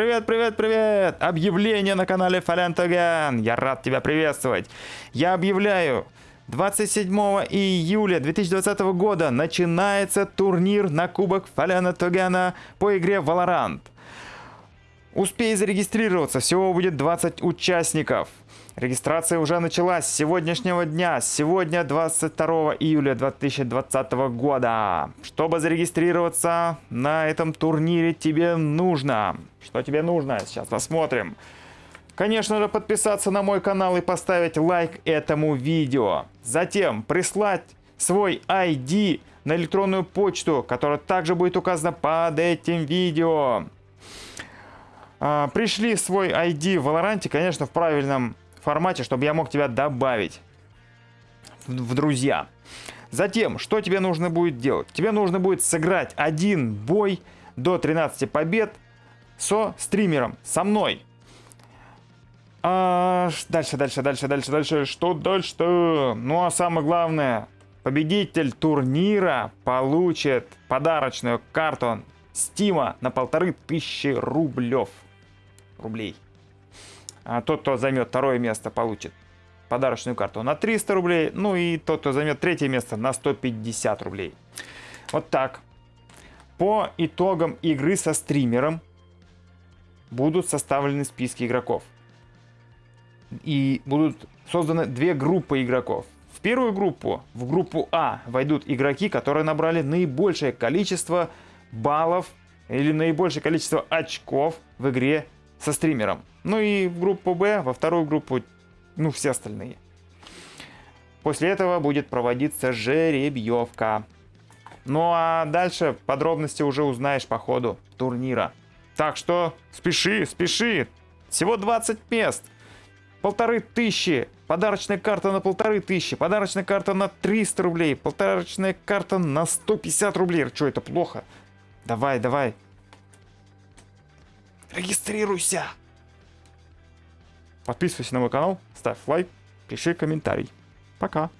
Привет, привет, привет! Объявление на канале Фалентоген. Я рад тебя приветствовать. Я объявляю, 27 июля 2020 года начинается турнир на Кубок Фаляна по игре Valorant. Успей зарегистрироваться, всего будет 20 участников. Регистрация уже началась с сегодняшнего дня, сегодня 22 июля 2020 года. Чтобы зарегистрироваться на этом турнире тебе нужно... Что тебе нужно? Сейчас посмотрим. Конечно же, подписаться на мой канал и поставить лайк этому видео. Затем прислать свой ID на электронную почту, которая также будет указана под этим видео. А, пришли свой ID в Valorant, конечно, в правильном формате, чтобы я мог тебя добавить в, в друзья. Затем, что тебе нужно будет делать? Тебе нужно будет сыграть один бой до 13 побед со стримером, со мной. А, дальше, дальше, дальше, дальше, дальше. Что дальше-то? Ну а самое главное, победитель турнира получит подарочную карту Стима на полторы тысячи рублев рублей. А тот, кто займет второе место, получит подарочную карту на 300 рублей. Ну и тот, кто займет третье место, на 150 рублей. Вот так. По итогам игры со стримером будут составлены списки игроков. И будут созданы две группы игроков. В первую группу, в группу А, войдут игроки, которые набрали наибольшее количество баллов или наибольшее количество очков в игре со стримером. Ну и в группу Б, во вторую группу, ну все остальные. После этого будет проводиться жеребьевка. Ну а дальше подробности уже узнаешь по ходу турнира. Так что спеши, спеши. Всего 20 мест. Полторы тысячи. Подарочная карта на полторы тысячи. Подарочная карта на 300 рублей. Подарочная карта на 150 рублей. Что, это плохо? Давай, давай. Регистрируйся! Подписывайся на мой канал, ставь лайк, пиши комментарий. Пока!